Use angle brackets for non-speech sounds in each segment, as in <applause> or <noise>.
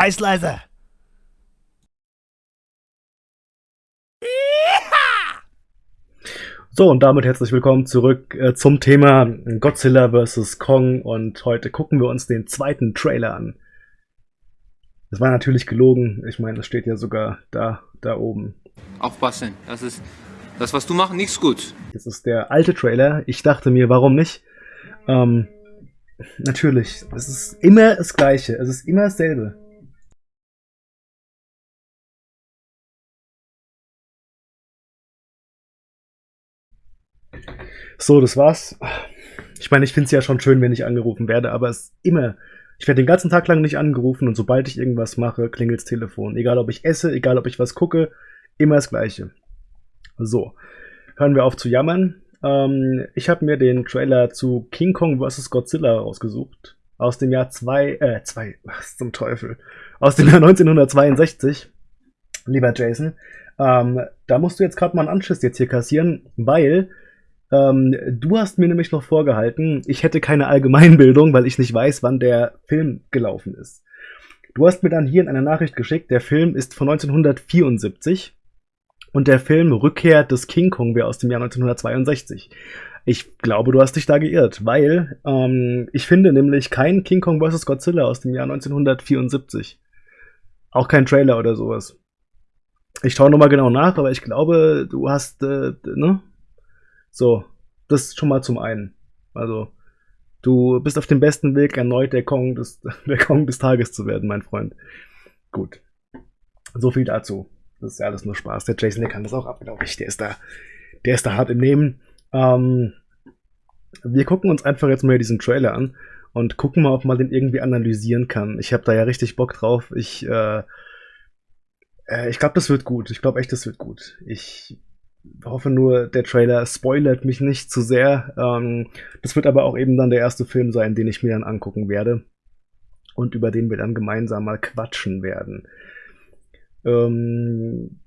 Scheiß leise. So, und damit herzlich willkommen zurück äh, zum Thema Godzilla vs. Kong und heute gucken wir uns den zweiten Trailer an. Das war natürlich gelogen, ich meine, das steht ja sogar da, da oben. Aufpassen, das ist, das was du machst, nichts gut. Das ist der alte Trailer, ich dachte mir, warum nicht? Ähm, natürlich, es ist immer das Gleiche, es ist immer dasselbe. So, das war's. Ich meine, ich finde es ja schon schön, wenn ich angerufen werde, aber es ist immer. Ich werde den ganzen Tag lang nicht angerufen und sobald ich irgendwas mache, klingelt's Telefon. Egal ob ich esse, egal ob ich was gucke, immer das Gleiche. So, hören wir auf zu jammern. Ähm, ich habe mir den Trailer zu King Kong vs. Godzilla rausgesucht. Aus dem Jahr 2, äh, 2, was <laughs> zum Teufel? Aus dem Jahr 1962. Lieber Jason, ähm, da musst du jetzt gerade mal einen Anschiss jetzt hier kassieren, weil ähm, du hast mir nämlich noch vorgehalten, ich hätte keine Allgemeinbildung, weil ich nicht weiß, wann der Film gelaufen ist. Du hast mir dann hier in einer Nachricht geschickt, der Film ist von 1974 und der Film Rückkehr des King Kong wäre aus dem Jahr 1962. Ich glaube, du hast dich da geirrt, weil ähm, ich finde nämlich kein King Kong vs. Godzilla aus dem Jahr 1974. Auch kein Trailer oder sowas. Ich schaue nochmal genau nach, aber ich glaube, du hast, äh, ne? So, das schon mal zum einen. Also, du bist auf dem besten Weg, erneut der Kong des, <laughs> der Kong des Tages zu werden, mein Freund. Gut. So viel dazu. Das ist ja alles nur Spaß. Der Jason, der kann das auch ab, glaube ich. Der ist da, der ist da hart im Nehmen. Ähm, wir gucken uns einfach jetzt mal diesen Trailer an und gucken mal, ob man den irgendwie analysieren kann. Ich habe da ja richtig Bock drauf. Ich, äh, äh, ich glaube, das wird gut. Ich glaube echt, das wird gut. Ich hoffe nur, der Trailer spoilert mich nicht zu sehr. Ähm, das wird aber auch eben dann der erste Film sein, den ich mir dann angucken werde und über den wir dann gemeinsam mal quatschen werden. Ähm,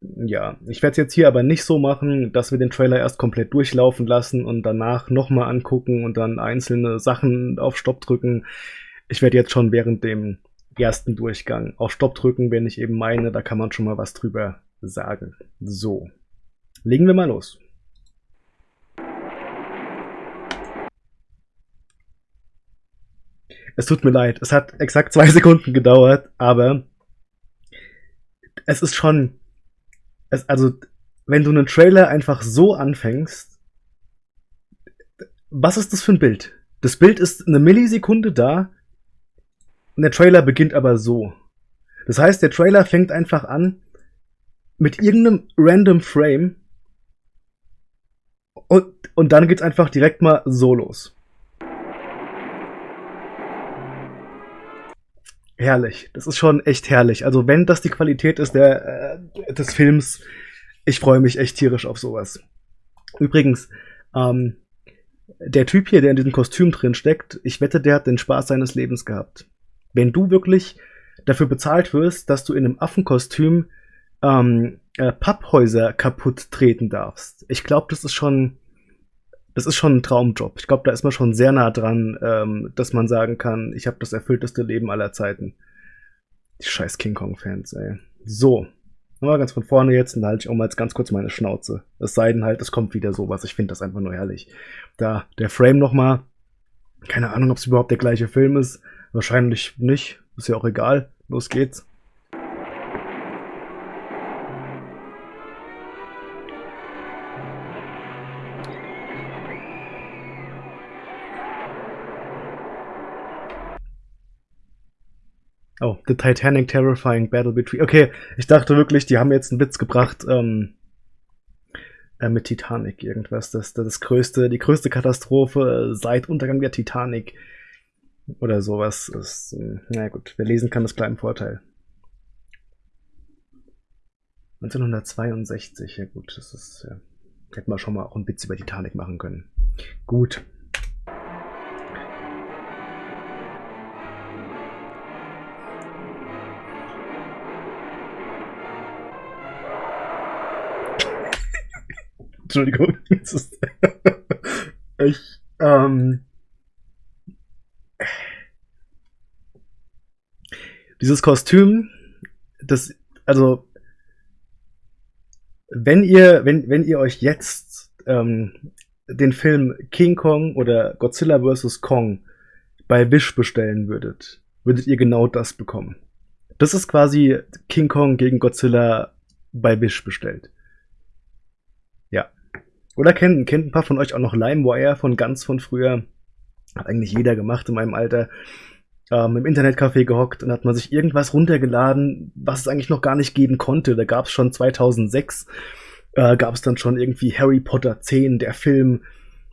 ja, ich werde es jetzt hier aber nicht so machen, dass wir den Trailer erst komplett durchlaufen lassen und danach nochmal angucken und dann einzelne Sachen auf Stopp drücken. Ich werde jetzt schon während dem ersten Durchgang auf Stopp drücken, wenn ich eben meine, da kann man schon mal was drüber sagen. So. Legen wir mal los. Es tut mir leid, es hat exakt zwei <laughs> Sekunden gedauert, aber es ist schon, es, also wenn du einen Trailer einfach so anfängst, was ist das für ein Bild? Das Bild ist eine Millisekunde da und der Trailer beginnt aber so. Das heißt, der Trailer fängt einfach an mit irgendeinem random Frame und, dann geht's einfach direkt mal so los. Herrlich. Das ist schon echt herrlich. Also wenn das die Qualität ist der, äh, des Films, ich freue mich echt tierisch auf sowas. Übrigens, ähm, der Typ hier, der in diesem Kostüm drin steckt, ich wette, der hat den Spaß seines Lebens gehabt. Wenn du wirklich dafür bezahlt wirst, dass du in einem Affenkostüm ähm, äh, Papphäuser kaputt treten darfst. Ich glaube, das ist schon, das ist schon ein Traumjob. Ich glaube, da ist man schon sehr nah dran, ähm, dass man sagen kann, ich habe das erfüllteste Leben aller Zeiten. Die scheiß King Kong-Fans, ey. So. Nochmal ganz von vorne jetzt und da halte ich auch mal jetzt ganz kurz meine Schnauze. Es sei denn halt, es kommt wieder sowas. Ich finde das einfach nur herrlich. Da, der Frame nochmal. Keine Ahnung, ob es überhaupt der gleiche Film ist. Wahrscheinlich nicht. Ist ja auch egal. Los geht's. Oh, The Titanic Terrifying Battle Between. Okay, ich dachte wirklich, die haben jetzt einen Witz gebracht ähm, äh, mit Titanic irgendwas. Das, das, das größte, die größte Katastrophe seit Untergang der Titanic oder sowas. Ist, äh, na gut, wer lesen kann, ist klar im Vorteil. 1962, ja gut, das ist ja, hätten wir schon mal auch einen Witz über Titanic machen können. Gut, Entschuldigung. <laughs> ich, ähm, Dieses Kostüm, das, also, wenn ihr, wenn, wenn ihr euch jetzt ähm, den Film King Kong oder Godzilla vs. Kong bei Wish bestellen würdet, würdet ihr genau das bekommen. Das ist quasi King Kong gegen Godzilla bei Wish bestellt. Oder kennt, kennt ein paar von euch auch noch LimeWire von ganz von früher? Hat eigentlich jeder gemacht in meinem Alter. Ähm, Im Internetcafé gehockt und hat man sich irgendwas runtergeladen, was es eigentlich noch gar nicht geben konnte. Da gab es schon 2006, äh, gab es dann schon irgendwie Harry Potter 10, der Film.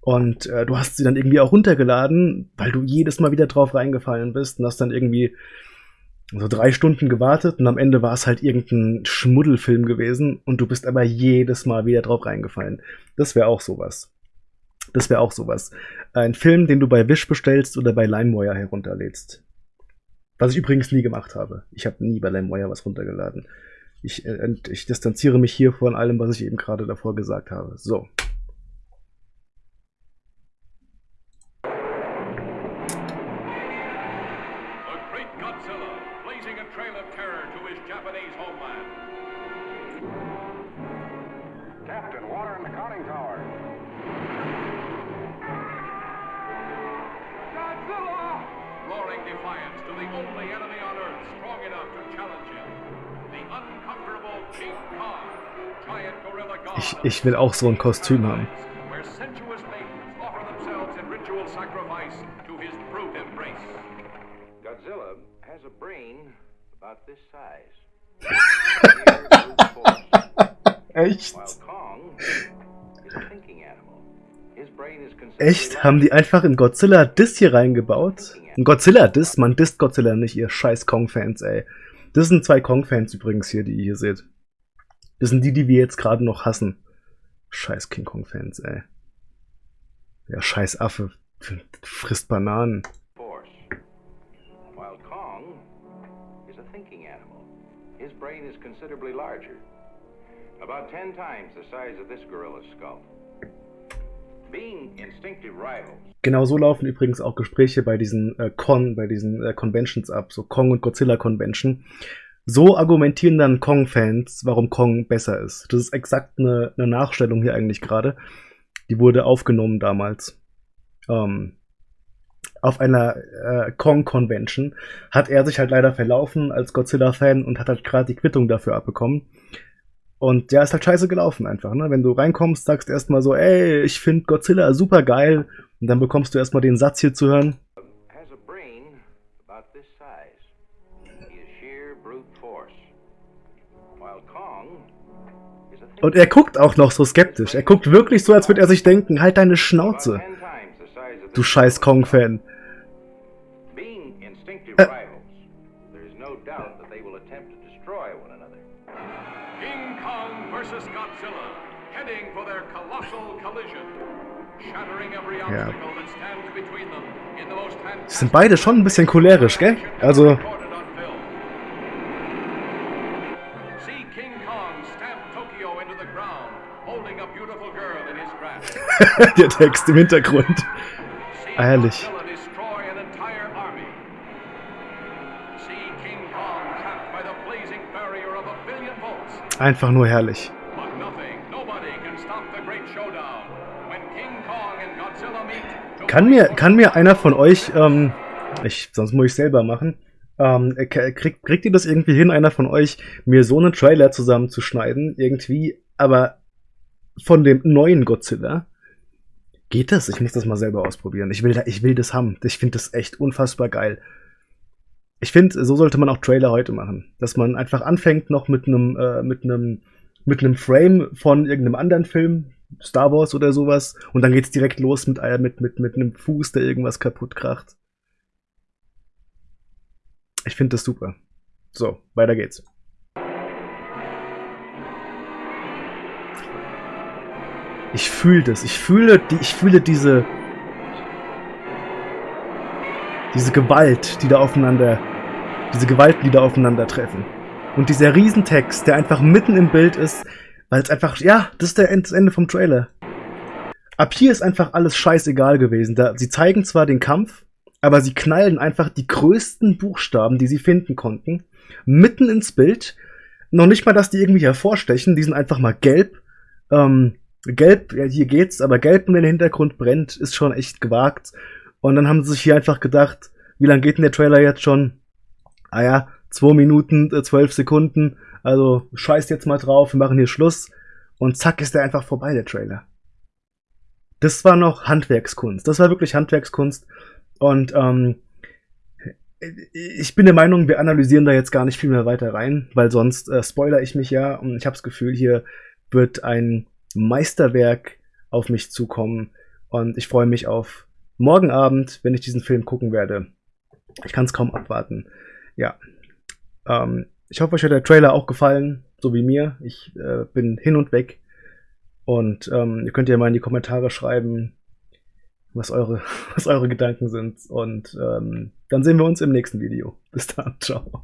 Und äh, du hast sie dann irgendwie auch runtergeladen, weil du jedes Mal wieder drauf reingefallen bist und hast dann irgendwie so drei Stunden gewartet und am Ende war es halt irgendein Schmuddelfilm gewesen und du bist aber jedes Mal wieder drauf reingefallen. Das wäre auch sowas. Das wäre auch sowas. Ein Film, den du bei Wish bestellst oder bei LimeWire herunterlädst. Was ich übrigens nie gemacht habe. Ich habe nie bei LimeWire was runtergeladen. Ich, äh, ich distanziere mich hier von allem, was ich eben gerade davor gesagt habe. So. water in the conning tower. Godzilla! Roaring defiance to the only enemy on Earth strong enough to challenge him. The King Kong, giant gorilla god. Ich, ich will auch so ein Kostüm haben. Where sensuous maidens offer themselves in ritual sacrifice to his brute embrace. Godzilla has a brain about this size. <laughs> Echt? Echt? Haben die einfach in Godzilla Diss hier reingebaut? Ein Godzilla Diss? Man disst Godzilla nicht, ihr scheiß Kong-Fans, ey. Das sind zwei Kong-Fans übrigens hier, die ihr hier seht. Das sind die, die wir jetzt gerade noch hassen. Scheiß King Kong-Fans, ey. Ja, scheiß Affe. Frisst Bananen. While Kong is a thinking animal. His brain is considerably larger. About ten times the size of this gorilla's skull. Genau so laufen übrigens auch Gespräche bei diesen äh, Con, bei diesen äh, Conventions ab, so Kong und Godzilla Convention. So argumentieren dann Kong-Fans, warum Kong besser ist. Das ist exakt eine, eine Nachstellung hier eigentlich gerade. Die wurde aufgenommen damals. Ähm, auf einer äh, Kong-Convention hat er sich halt leider verlaufen als Godzilla-Fan und hat halt gerade die Quittung dafür abbekommen. Und der ist halt scheiße gelaufen einfach, ne? Wenn du reinkommst, sagst du erstmal so, ey, ich finde Godzilla super geil. Und dann bekommst du erstmal den Satz hier zu hören. Und er guckt auch noch so skeptisch. Er guckt wirklich so, als würde er sich denken, halt deine Schnauze. Du scheiß Kong-Fan. Ja. sind beide schon ein bisschen cholerisch, gell? Also... <laughs> Der Text im Hintergrund. Herrlich. Einfach nur herrlich. Kann mir, kann mir einer von euch, ähm, ich, sonst muss ich selber machen, ähm, kriegt, kriegt ihr das irgendwie hin, einer von euch, mir so einen Trailer zusammenzuschneiden, irgendwie, aber von dem neuen Godzilla? Geht das? Ich muss das mal selber ausprobieren. Ich will, da, ich will das haben. Ich finde das echt unfassbar geil. Ich finde, so sollte man auch Trailer heute machen. Dass man einfach anfängt noch mit einem, äh, mit einem, mit einem Frame von irgendeinem anderen Film, Star Wars oder sowas, und dann geht's direkt los mit, äh, mit, mit, mit einem Fuß, der irgendwas kaputt kracht. Ich finde das super. So, weiter geht's. Ich fühle das. Ich fühle, die, ich fühle diese, diese Gewalt, die da aufeinander, diese Gewalten, die da aufeinandertreffen. Und dieser Riesentext, der einfach mitten im Bild ist, weil es einfach, ja, das ist der, das Ende vom Trailer. Ab hier ist einfach alles scheißegal gewesen. Da, sie zeigen zwar den Kampf, aber sie knallen einfach die größten Buchstaben, die sie finden konnten, mitten ins Bild. Noch nicht mal, dass die irgendwie hervorstechen, die sind einfach mal gelb. Ähm, gelb, ja, hier geht's, aber gelb, wenn der Hintergrund brennt, ist schon echt gewagt. Und dann haben sie sich hier einfach gedacht, wie lange geht denn der Trailer jetzt schon? Ah ja, zwei Minuten, äh, zwölf Sekunden. Also scheißt jetzt mal drauf, wir machen hier Schluss. Und zack ist der einfach vorbei, der Trailer. Das war noch Handwerkskunst. Das war wirklich Handwerkskunst. Und ähm, ich bin der Meinung, wir analysieren da jetzt gar nicht viel mehr weiter rein, weil sonst äh, spoiler ich mich ja und ich habe das Gefühl, hier wird ein Meisterwerk auf mich zukommen und ich freue mich auf morgen Abend, wenn ich diesen Film gucken werde. Ich kann es kaum abwarten. Ja. Ähm, ich hoffe, euch hat der Trailer auch gefallen, so wie mir. Ich äh, bin hin und weg. Und ähm, ihr könnt ja mal in die Kommentare schreiben, was eure, <laughs> was eure Gedanken sind. Und ähm, dann sehen wir uns im nächsten Video. Bis dann. Ciao.